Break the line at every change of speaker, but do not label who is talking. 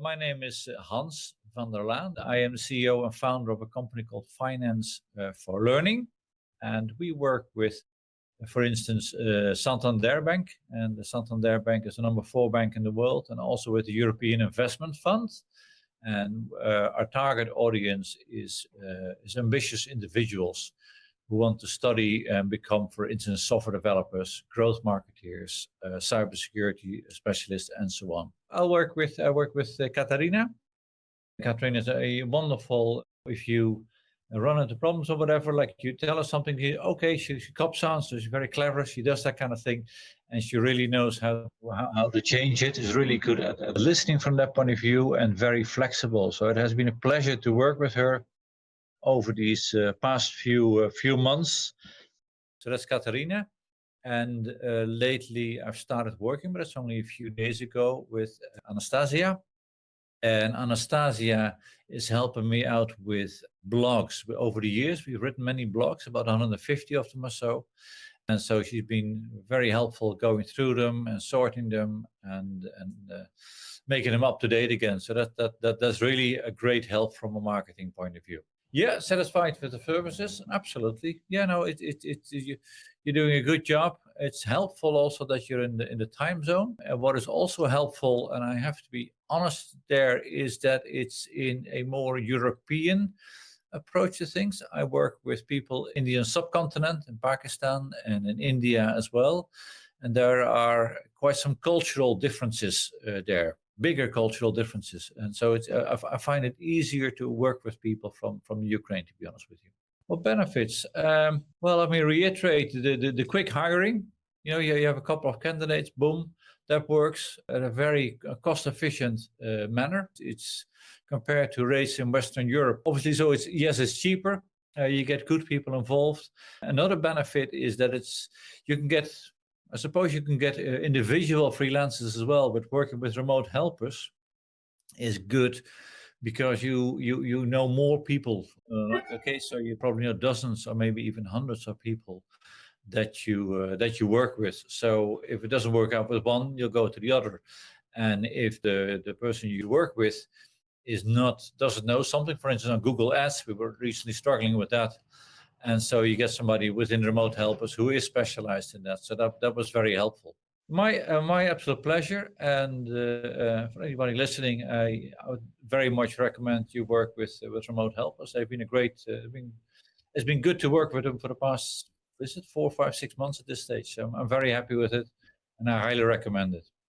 My name is Hans van der Laan. I am the CEO and founder of a company called Finance uh, for Learning. And we work with, for instance, uh, Santander Bank. And the Santander Bank is the number four bank in the world and also with the European Investment Fund. And uh, our target audience is, uh, is ambitious individuals who want to study and become, for instance, software developers, growth marketeers, uh, cybersecurity specialists, and so on. I'll work with I work with uh, Katarina. Katarina is a wonderful. If you run into problems or whatever, like you tell her something, okay, she, she cops on, so she's very clever. She does that kind of thing, and she really knows how how, how to change it. Is really good at, at listening from that point of view and very flexible. So it has been a pleasure to work with her over these uh, past few uh, few months. So that's Katarina. And uh, lately I've started working, but it's only a few days ago with Anastasia. And Anastasia is helping me out with blogs. Over the years, we've written many blogs, about 150 of them or so. And so she's been very helpful going through them and sorting them and, and uh, making them up to date again. So that, that, that, that's really a great help from a marketing point of view. Yeah, satisfied with the services, absolutely. Yeah, no, it, it, it, you, you're doing a good job. It's helpful also that you're in the in the time zone. And what is also helpful, and I have to be honest there, is that it's in a more European approach to things. I work with people in the subcontinent, in Pakistan and in India as well. And there are quite some cultural differences uh, there bigger cultural differences. And so it's, uh, I, find it easier to work with people from, from Ukraine, to be honest with you. What benefits? Um, well, let me reiterate the, the, the, quick hiring. You know, you, you have a couple of candidates, boom, that works at a very uh, cost efficient uh, manner. It's compared to rates in Western Europe. Obviously, so it's, yes, it's cheaper. Uh, you get good people involved. Another benefit is that it's, you can get I suppose you can get uh, individual freelancers as well, but working with remote helpers is good because you you you know more people. Uh, okay, so you probably know dozens or maybe even hundreds of people that you uh, that you work with. So if it doesn't work out with one, you'll go to the other. And if the the person you work with is not doesn't know something, for instance, on Google Ads, we were recently struggling with that and so you get somebody within remote helpers who is specialized in that. So that, that was very helpful. My uh, my absolute pleasure. And uh, uh, for anybody listening, I, I, would very much recommend you work with uh, with remote helpers. They've been a great, uh, been, it's been good to work with them for the past, is it four, five, six months at this stage. So I'm, I'm very happy with it and I highly recommend it.